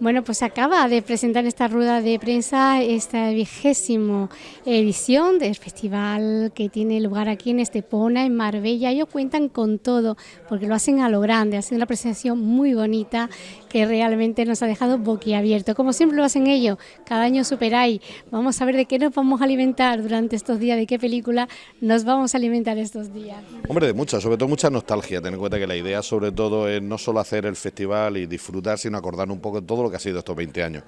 Bueno, pues acaba de presentar esta rueda de prensa esta vigésimo edición del festival que tiene lugar aquí en Estepona, en Marbella. Ellos cuentan con todo porque lo hacen a lo grande, hacen una presentación muy bonita que realmente nos ha dejado boquiabierto. Como siempre lo hacen ellos, cada año superáis. Vamos a ver de qué nos vamos a alimentar durante estos días, de qué película nos vamos a alimentar estos días. Hombre, de mucha, sobre todo mucha nostalgia. Ten en cuenta que la idea sobre todo es no solo hacer el festival y disfrutar, sino acordar un poco de todo lo que ha sido estos 20 años.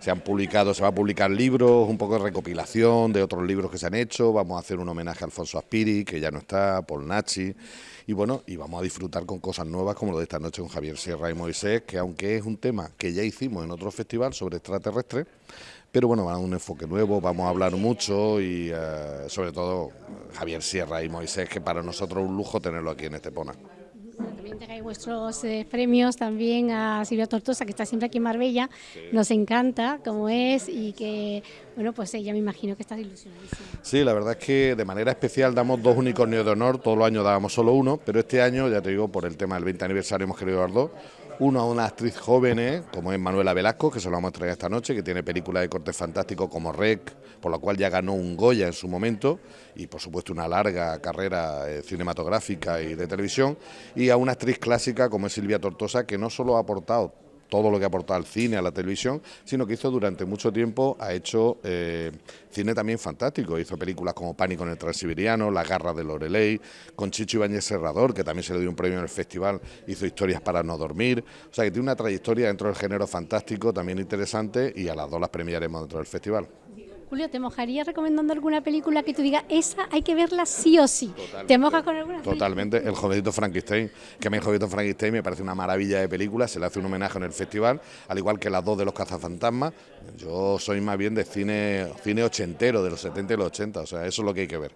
Se han publicado, se va a publicar libros, un poco de recopilación de otros libros que se han hecho, vamos a hacer un homenaje a Alfonso Aspiri, que ya no está, Paul Nachi, y bueno, y vamos a disfrutar con cosas nuevas como lo de esta noche con Javier Sierra y Moisés, que aunque es un tema que ya hicimos en otro festival sobre extraterrestres, pero bueno, va a un enfoque nuevo, vamos a hablar mucho y eh, sobre todo Javier Sierra y Moisés, que para nosotros es un lujo tenerlo aquí en Estepona. También tengáis vuestros eh, premios también a Silvia Tortosa, que está siempre aquí en Marbella. Nos encanta como es y que, bueno, pues ella me imagino que está ilusionadísima. Sí, la verdad es que de manera especial damos dos unicornios de honor. Todos los años dábamos solo uno, pero este año, ya te digo, por el tema del 20 aniversario hemos querido dar dos uno a una actriz joven, ¿eh? como es Manuela Velasco, que se lo vamos a traer esta noche, que tiene películas de corte fantástico como Rec, por la cual ya ganó un Goya en su momento, y por supuesto una larga carrera eh, cinematográfica y de televisión, y a una actriz clásica como es Silvia Tortosa, que no solo ha aportado todo lo que ha aportado al cine, a la televisión, sino que hizo durante mucho tiempo, ha hecho eh, cine también fantástico, hizo películas como Pánico en el Transiberiano, La Garra de Loreley, con Chicho Ibáñez Serrador, que también se le dio un premio en el festival, hizo Historias para no dormir, o sea que tiene una trayectoria dentro del género fantástico también interesante y a las dos las premiaremos dentro del festival. Julio, ¿te mojaría recomendando alguna película que tú digas, esa hay que verla sí o sí? ¿Te mojas con alguna? Totalmente, El jovencito Frankenstein, que a mí El jovencito Frankenstein me parece una maravilla de película, se le hace un homenaje en el festival, al igual que las dos de los cazafantasmas. Yo soy más bien de cine, cine ochentero, de los 70 y los 80, o sea, eso es lo que hay que ver.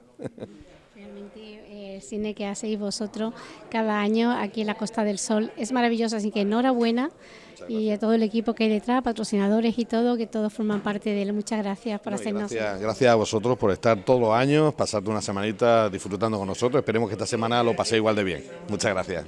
El cine que hacéis vosotros cada año aquí en la Costa del Sol es maravilloso, así que enhorabuena y a todo el equipo que hay detrás, patrocinadores y todo, que todos forman parte de él. Muchas gracias por hacernos. Gracias, gracias a vosotros por estar todos los años, pasarte una semanita disfrutando con nosotros. Esperemos que esta semana lo paséis igual de bien. Muchas gracias.